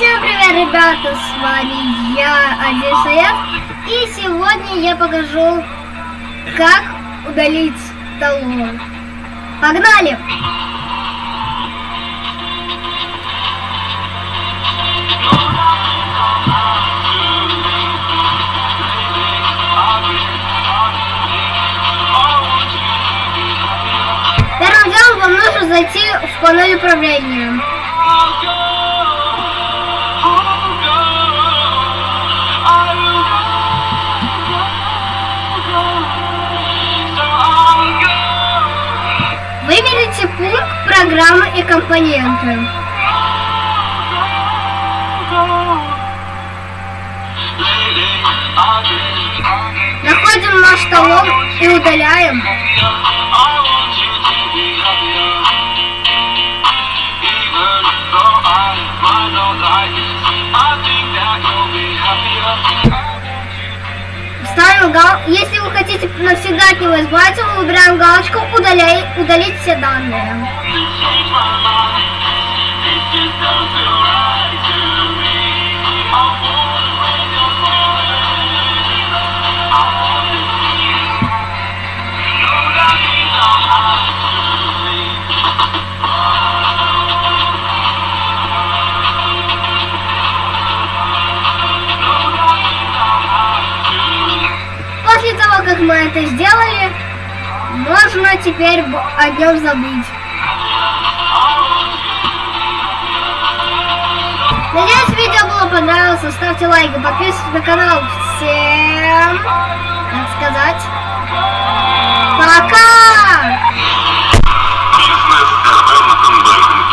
Всем привет, ребята, с вами я, Одиссеев, и сегодня я покажу, как удалить талон. Погнали! Первым делом вам нужно зайти в панель управления. Программы и компоненты. Находим наш талон и удаляем. Ставим гал... Если вы хотите навсегда от него избавиться, мы выбираем галочку удаляй... удалить все данные. Как мы это сделали, можно теперь о нем забыть. Надеюсь, видео было понравилось. Ставьте лайк и подписывайтесь на канал. Всем, пока!